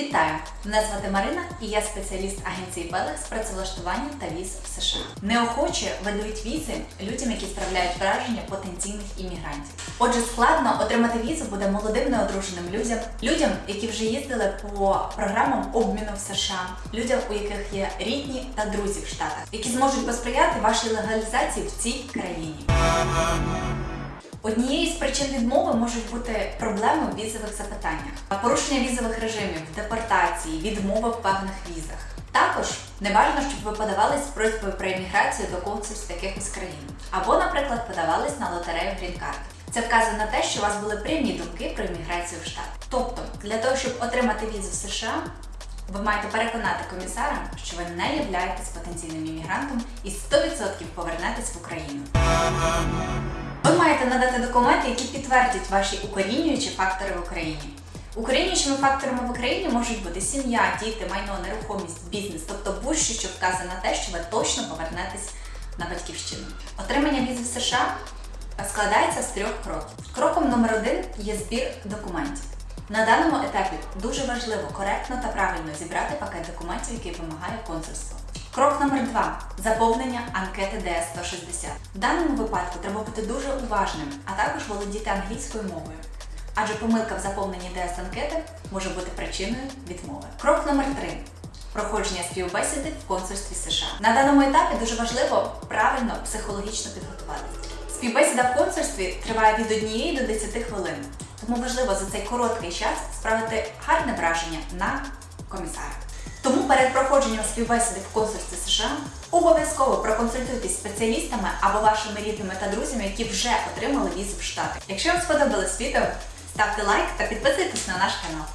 Вітаю! Мене звати Марина і я спеціаліст агенції Белех з працевлаштування та віз в США. Неохоче видають візи людям, які справляють враження потенційних іммігрантів. Отже, складно отримати візу буде молодим неодруженим людям, людям, які вже їздили по програмам обміну в США, людям, у яких є рідні та друзі в Штатах, які зможуть посприяти вашій легалізації в цій країні. Однією з причин відмови можуть бути проблеми в візових запитаннях, порушення візових режимів, депортації, відмови в певних візах. Також не бажано, щоб ви подавались з просьбою про імміграцію до консульств якихось країн, або, наприклад, подавались на лотерею грін-карт. Це вказує на те, що у вас були прямі думки про імміграцію в штат. Тобто, для того, щоб отримати візу в США, ви маєте переконати комісара, що ви не являєтесь потенційним іммігрантом і 100% повернетесь в Україну. Надати документи, які підтвердять ваші укорінюючі фактори в Україні. Укорінюючими факторами в Україні можуть бути сім'я, діти, майно, нерухомість, бізнес, тобто будь-що, що вказує на те, що ви точно повернетесь на батьківщину. Отримання візи в США складається з трьох кроків. Кроком номер один є збір документів. На даному етапі дуже важливо коректно та правильно зібрати пакет документів, який вимагає консульство. Крок номер два заповнення анкети ДС-160. В даному випадку треба бути дуже уважним, а також володіти англійською мовою. Адже помилка в заповненні ДС-анкети може бути причиною відмови. Крок номер три проходження співбесіди в консульстві США. На даному етапі дуже важливо правильно психологічно підготуватися. Співбесіда в консульстві триває від 1 до 10 хвилин, тому важливо за цей короткий час справити гарне враження на комісара. Тому перед проходженням співбесіди в консульстві США обов'язково проконсультуйтесь спеціалістами або вашими рідними та друзями, які вже отримали візу в Штати. Якщо вам сподобалось відео, ставте лайк та підписуйтесь на наш канал.